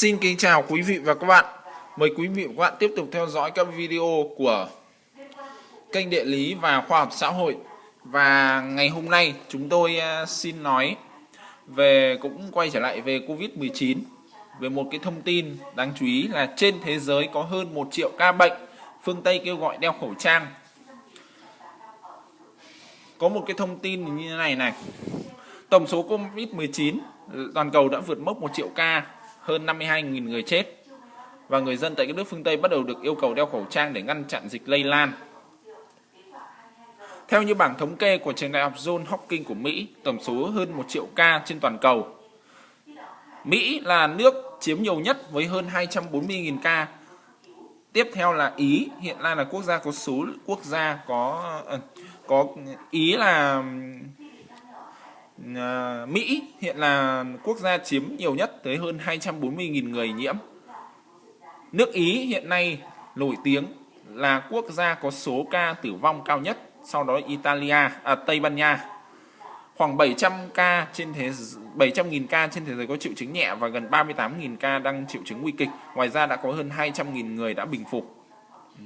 Xin kính chào quý vị và các bạn. Mời quý vị và các bạn tiếp tục theo dõi các video của kênh địa lý và khoa học xã hội. Và ngày hôm nay chúng tôi à, xin nói về cũng quay trở lại về Covid-19 về một cái thông tin đáng chú ý là trên thế giới có hơn 1 triệu ca bệnh, phương Tây kêu gọi đeo khẩu trang. Có một cái thông tin như thế này này. Tổng số Covid-19 toàn cầu đã vượt mốc 1 triệu ca hơn 52.000 người chết và người dân tại các nước phương Tây bắt đầu được yêu cầu đeo khẩu trang để ngăn chặn dịch lây lan. Theo như bảng thống kê của trường đại học John Hopkins của Mỹ, tổng số hơn 1 triệu ca trên toàn cầu. Mỹ là nước chiếm nhiều nhất với hơn 240.000 ca. Tiếp theo là Ý, hiện nay là quốc gia có số quốc gia có ờ, có Ý là À, Mỹ hiện là quốc gia chiếm nhiều nhất tới hơn 240.000 người nhiễm. Nước Ý hiện nay nổi tiếng là quốc gia có số ca tử vong cao nhất, sau đó Italia, à, Tây Ban Nha. Khoảng 700 ca trên thế 700.000 ca trên thế giới có triệu chứng nhẹ và gần 38.000 ca đang triệu chứng nguy kịch. Ngoài ra đã có hơn 200.000 người đã bình phục. Ừ.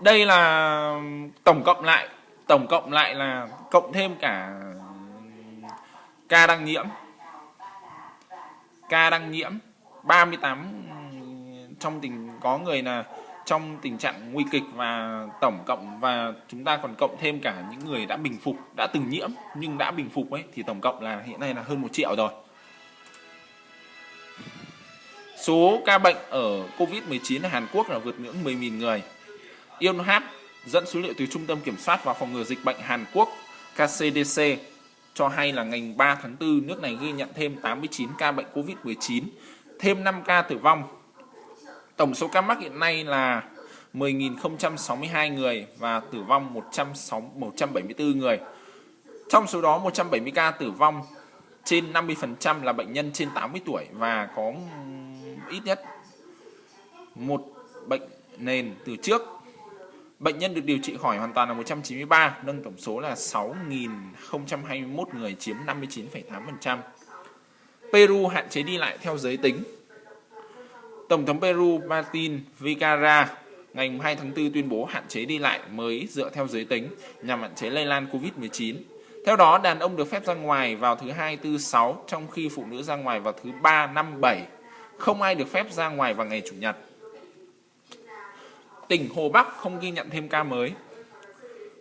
Đây là tổng cộng lại tổng cộng lại là cộng thêm cả ca đăng nhiễm. Ca đăng nhiễm 38 trong tình, có người là trong tình trạng nguy kịch và tổng cộng và chúng ta còn cộng thêm cả những người đã bình phục, đã từng nhiễm nhưng đã bình phục ấy, thì tổng cộng là hiện nay là hơn một triệu rồi. Số ca bệnh ở Covid-19 ở Hàn Quốc là vượt ngưỡng 10.000 người. Yonhap dẫn số liệu từ Trung tâm Kiểm soát và Phòng ngừa Dịch bệnh Hàn Quốc KCDC cho hay là ngày 3 tháng 4 nước này ghi nhận thêm 89 ca bệnh COVID-19, thêm 5 ca tử vong. Tổng số ca mắc hiện nay là 10.062 người và tử vong 106, 174 người. Trong số đó 170 ca tử vong trên 50% là bệnh nhân trên 80 tuổi và có ít nhất một bệnh nền từ trước Bệnh nhân được điều trị khỏi hoàn toàn là 193, nâng tổng số là 6.021 người chiếm 59,8%. Peru hạn chế đi lại theo giới tính. Tổng thống Peru Martin Vizcarra ngày 2 tháng 4 tuyên bố hạn chế đi lại mới dựa theo giới tính nhằm hạn chế lây lan Covid-19. Theo đó, đàn ông được phép ra ngoài vào thứ hai, tư, sáu, trong khi phụ nữ ra ngoài vào thứ ba, năm, bảy. Không ai được phép ra ngoài vào ngày chủ nhật tỉnh Hồ Bắc không ghi nhận thêm ca mới.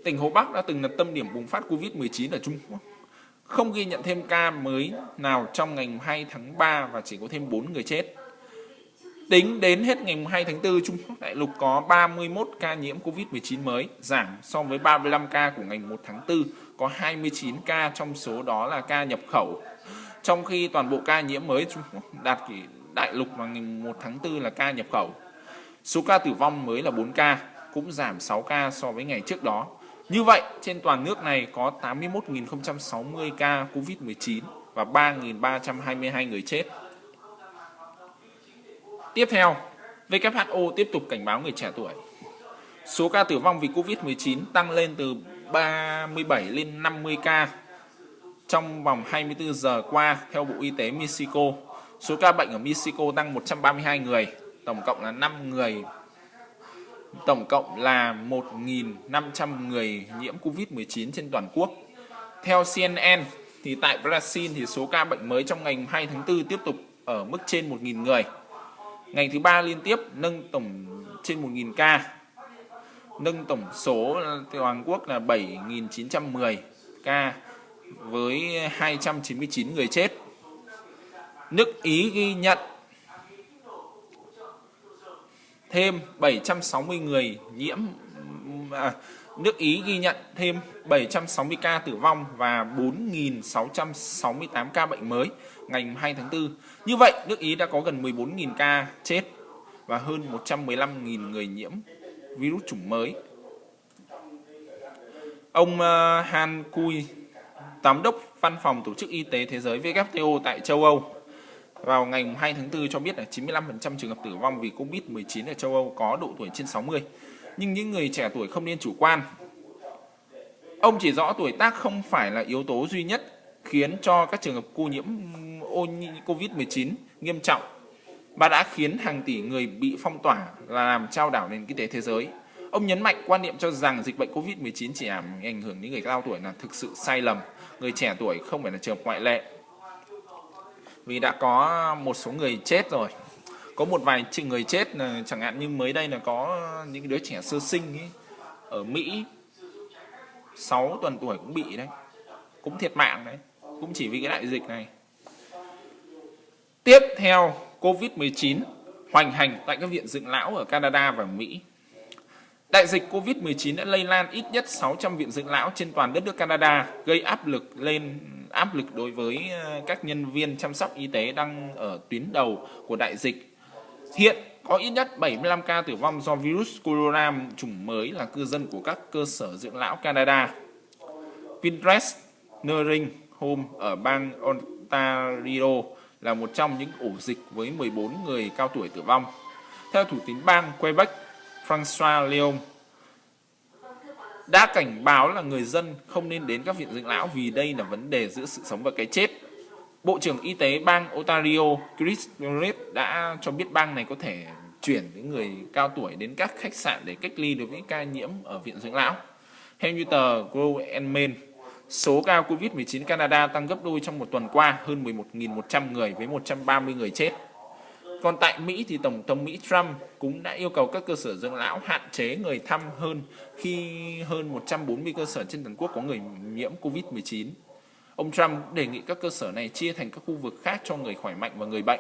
Tỉnh Hồ Bắc đã từng là tâm điểm bùng phát Covid-19 ở Trung Quốc. Không ghi nhận thêm ca mới nào trong ngày 2 tháng 3 và chỉ có thêm 4 người chết. Tính đến hết ngày 2 tháng 4, Trung Quốc đại lục có 31 ca nhiễm Covid-19 mới, giảm so với 35 ca của ngày 1 tháng 4, có 29 ca trong số đó là ca nhập khẩu. Trong khi toàn bộ ca nhiễm mới Trung Quốc đạt kỷ đại lục vào ngày 1 tháng 4 là ca nhập khẩu. Số ca tử vong mới là 4 ca, cũng giảm 6 ca so với ngày trước đó. Như vậy, trên toàn nước này có 81.060 ca COVID-19 và 3.322 người chết. Tiếp theo, WHO tiếp tục cảnh báo người trẻ tuổi. Số ca tử vong vì COVID-19 tăng lên từ 37 lên 50 ca trong vòng 24 giờ qua theo Bộ Y tế Mexico. Số ca bệnh ở Mexico tăng 132 người, tổng cộng là 5 người tổng cộng là 1.500 người nhiễm Covid-19 trên toàn quốc. Theo CNN thì tại Brazil thì số ca bệnh mới trong ngày 2 tháng 4 tiếp tục ở mức trên 1.000 người. Ngày thứ ba liên tiếp nâng tổng trên 1.000 ca. Nâng tổng số toàn quốc là 7.910 ca với 299 người chết. Nước Ý ghi nhận thêm 760 người nhiễm à, nước Ý ghi nhận thêm 760 ca tử vong và 4.668 ca bệnh mới ngày 2 tháng 4. Như vậy, nước Ý đã có gần 14.000 ca chết và hơn 115.000 người nhiễm virus chủng mới. Ông à, Han Kui, Giám đốc Văn phòng Tổ chức Y tế Thế giới WHO tại châu Âu vào ngày 2 tháng 4 cho biết là 95% trường hợp tử vong vì Covid-19 ở châu Âu có độ tuổi trên 60. Nhưng những người trẻ tuổi không nên chủ quan. Ông chỉ rõ tuổi tác không phải là yếu tố duy nhất khiến cho các trường hợp cô nhiễm Covid-19 nghiêm trọng và đã khiến hàng tỷ người bị phong tỏa là làm trao đảo nền kinh tế thế giới. Ông nhấn mạnh quan niệm cho rằng dịch bệnh Covid-19 chỉ ảnh hưởng đến người cao tuổi là thực sự sai lầm, người trẻ tuổi không phải là trường ngoại lệ. Vì đã có một số người chết rồi. Có một vài người chết là chẳng hạn như mới đây là có những đứa trẻ sơ sinh ấy, ở Mỹ 6 tuần tuổi cũng bị đấy. Cũng thiệt mạng đấy. Cũng chỉ vì cái đại dịch này. Tiếp theo, COVID-19 hoành hành tại các viện dưỡng lão ở Canada và Mỹ. Đại dịch COVID-19 đã lây lan ít nhất 600 viện dưỡng lão trên toàn đất nước Canada, gây áp lực lên áp lực đối với ờ, các nhân viên chăm sóc y tế đang ở tuyến đầu của đại dịch. Hiện có ít nhất 75 ca tử vong do virus corona chủng mới là cư dân của các cơ sở dưỡng lão Canada. Pinterest Nursing Home ở bang Ontario là một trong những ổ dịch với 14 người cao tuổi tử vong. Theo thủ tướng bang Quebec, François Leon đã cảnh báo là người dân không nên đến các viện dưỡng lão vì đây là vấn đề giữa sự sống và cái chết. Bộ trưởng Y tế bang Ontario Chris Reed đã cho biết bang này có thể chuyển những người cao tuổi đến các khách sạn để cách ly đối với ca nhiễm ở viện dưỡng lão. Theo như tờ Grow and Main, số ca COVID-19 Canada tăng gấp đôi trong một tuần qua, hơn 11.100 người với 130 người chết. Còn tại Mỹ thì Tổng thống Mỹ Trump cũng đã yêu cầu các cơ sở dưỡng lão hạn chế người thăm hơn khi hơn 140 cơ sở trên toàn quốc có người nhiễm COVID-19. Ông Trump đề nghị các cơ sở này chia thành các khu vực khác cho người khỏe mạnh và người bệnh.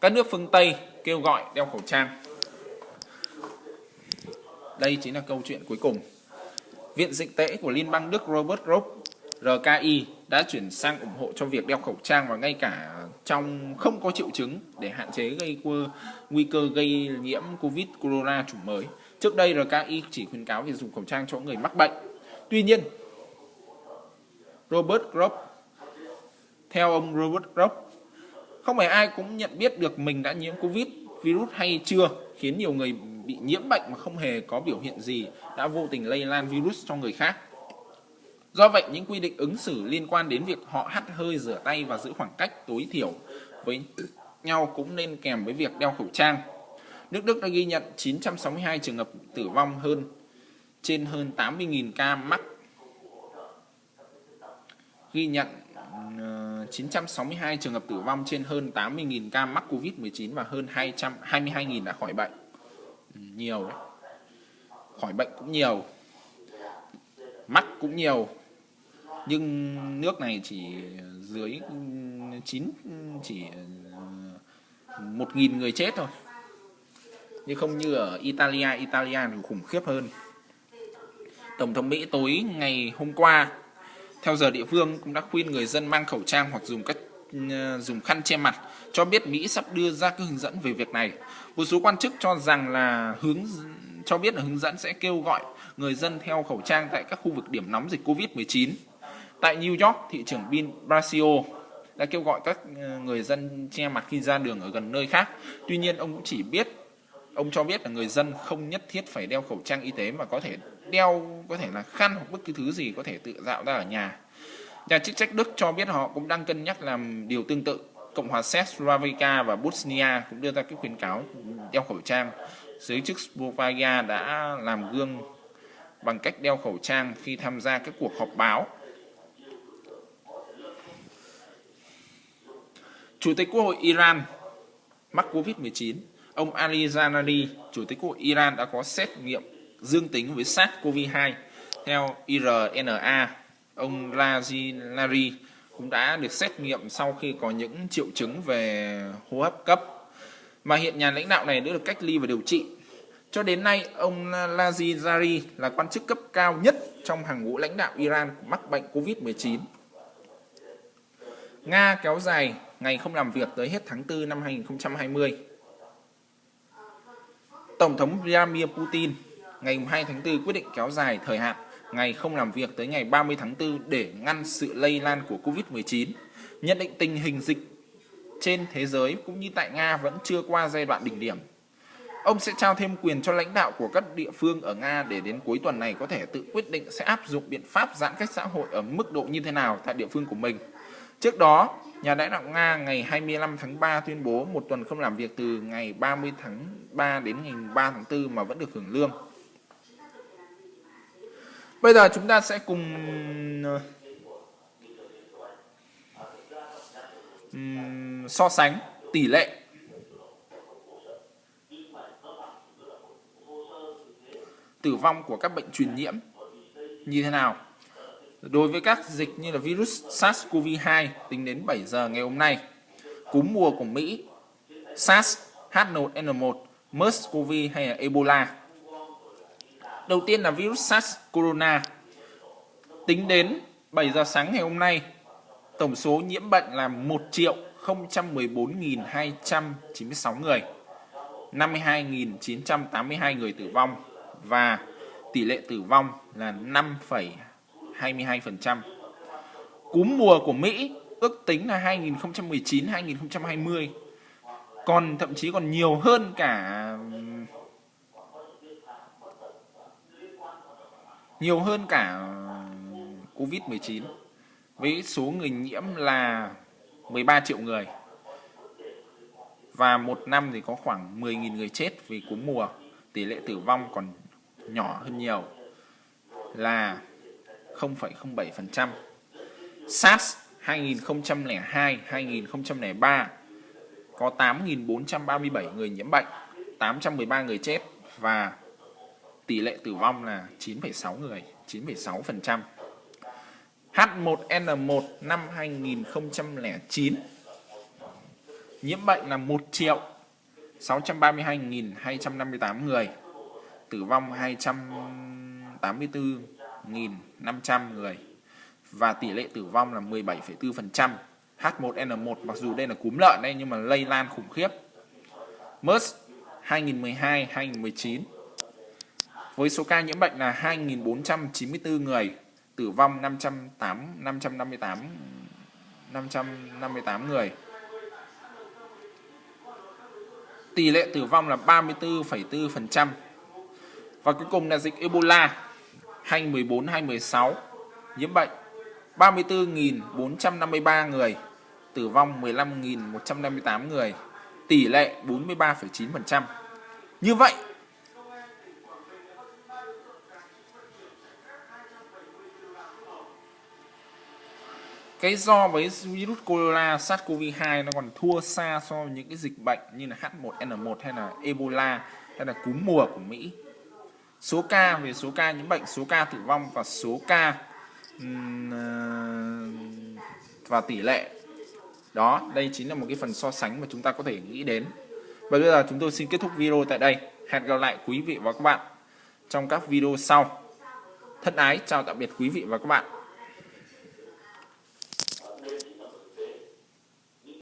Các nước phương Tây kêu gọi đeo khẩu trang. Đây chính là câu chuyện cuối cùng. Viện Dịch tễ của Liên bang Đức Robert Koch RKI đã chuyển sang ủng hộ cho việc đeo khẩu trang và ngay cả trong không có triệu chứng để hạn chế gây nguy cơ gây nhiễm Covid corona chủng mới. Trước đây RKI chỉ khuyến cáo việc dùng khẩu trang cho người mắc bệnh. Tuy nhiên, Robert Grob theo ông Robert Grob, không phải ai cũng nhận biết được mình đã nhiễm Covid virus hay chưa khiến nhiều người bị nhiễm bệnh mà không hề có biểu hiện gì đã vô tình lây lan virus cho người khác. Do vậy, những quy định ứng xử liên quan đến việc họ hắt hơi, rửa tay và giữ khoảng cách tối thiểu với nhau cũng nên kèm với việc đeo khẩu trang. Nước Đức đã ghi nhận 962 trường hợp tử vong hơn trên hơn 80.000 ca mắc. Ghi nhận ờ, 962 trường hợp tử vong trên hơn 80.000 ca mắc Covid-19 và hơn 222.000 đã khỏi bệnh. Ừ, nhiều đấy. Khỏi bệnh cũng nhiều. Mắc cũng nhiều nhưng nước này chỉ dưới 9 chỉ ờ, một nghìn người chết thôi nhưng không như ở Italia Italia thì khủng khiếp hơn Tổng thống Mỹ tối ngày hôm qua, theo giờ địa phương, cũng đã khuyên người dân mang khẩu trang hoặc dùng các ờ, dùng khăn che mặt, cho biết Mỹ sắp đưa ra các hướng dẫn về việc này. Một số quan chức cho rằng là hướng, cho biết là hướng dẫn sẽ kêu gọi người dân theo khẩu trang tại các khu vực điểm nóng dịch Covid-19. Tại New York, thị trưởng Bill Brasio đã kêu gọi các ờ, người dân che mặt khi ra đường ở gần nơi khác. Tuy nhiên, ông cũng chỉ biết ông cho biết là người dân không nhất thiết phải đeo khẩu trang y tế mà có thể đeo có thể là khăn hoặc bất cứ thứ gì có thể tự dạo ra ở nhà. Nhà chức trách Đức cho biết họ cũng đang cân nhắc làm điều tương tự. Cộng hòa Séc, Slovakia và Bosnia cũng đưa ra các khuyến cáo đeo khẩu trang. Giới chức Slovakia đã làm gương bằng cách đeo khẩu trang khi tham gia các cuộc họp báo Chủ tịch Quốc hội Iran mắc Covid-19, ông Ali Zanari, Chủ tịch Quốc hội Iran đã có xét nghiệm dương tính với SARS-CoV-2. Theo IRNA, ông Razinari cũng đã được xét nghiệm sau khi có những triệu chứng về hô hấp cấp. Mà hiện nhà lãnh đạo này đã được cách ly và điều trị. Cho đến nay, ông Lazizari là quan chức cấp cao nhất trong hàng ngũ lãnh đạo Iran mắc bệnh COVID-19. Nga kéo dài ngày không làm việc tới hết tháng 4 năm 2020. Tổng thống Vladimir Putin ngày 2 tháng 4 quyết định kéo dài thời hạn ngày không làm việc tới ngày 30 tháng 4 để ngăn sự lây lan của Covid-19. Nhận định tình hình dịch trên thế giới cũng như tại Nga vẫn chưa qua giai đoạn đỉnh điểm. Ông sẽ trao thêm quyền cho lãnh đạo của các địa phương ở Nga để đến cuối tuần này có thể tự quyết định sẽ áp dụng biện pháp giãn cách xã hội ở mức độ như thế nào tại địa phương của mình. Trước đó, nhà lãnh đạo Nga ngày 25 tháng 3 tuyên bố một tuần không làm việc từ ngày 30 tháng 3 đến ngày 3 tháng 4 mà vẫn được hưởng lương. Bây giờ chúng ta sẽ cùng um, so sánh tỷ lệ tử vong của các bệnh truyền nhiễm như thế nào. Đối với các dịch như là virus SARS-CoV-2 tính đến 7 giờ ngày hôm nay, cúm mùa của Mỹ, SARS, H1N1, MERS-CoV hay là Ebola. Đầu tiên là virus SARS corona. Tính đến 7 giờ sáng ngày hôm nay, tổng số nhiễm bệnh là 1 triệu 014.296 người, 52.982 người tử vong và tỷ lệ tử vong là 22%. Cúm mùa của Mỹ ước tính là 2019-2020 còn thậm chí còn nhiều hơn cả, nhiều hơn cả Covid-19 với số người nhiễm là 13 triệu người. Và một năm thì có khoảng 10.000 người chết vì cúm mùa. Tỷ lệ tử vong còn nhỏ hơn nhiều. Là 0,07%. SARS 2002 2003 có 8.437 người nhiễm bệnh, 813 người chết và tỷ lệ tử vong là 9,6 người, 9,6%. H1N1 năm 2009 nhiễm bệnh là 1 triệu 632.258 người, tử vong 284. 1.500 người và tỷ lệ tử vong là 17,4%. H1N1 mặc dù đây là cúm lợn đây nhưng mà lây lan khủng khiếp. MERS 2012-2019 với số ca nhiễm bệnh là 2.494 người, tử vong 508 558 558 người. Tỷ lệ tử vong là 34,4%. Và cuối cùng là dịch Ebola 2014-2016 nhiễm bệnh 34.453 người, tử vong 15.158 người, tỷ lệ 43,9%. Như vậy, cái do với virus corona SARS-CoV-2 nó còn thua xa so với những cái dịch bệnh như là H1N1 hay là Ebola hay là cúm mùa của Mỹ. Số ca về số ca nhiễm bệnh, số ca tử vong và số ca ờ, và tỷ lệ. Đó đây chính là một cái phần so sánh mà chúng ta có thể nghĩ đến. Và bây giờ chúng tôi xin kết thúc video tại đây. Hẹn gặp lại quý vị và các bạn trong các video sau. Thân ái chào tạm biệt quý vị và các bạn.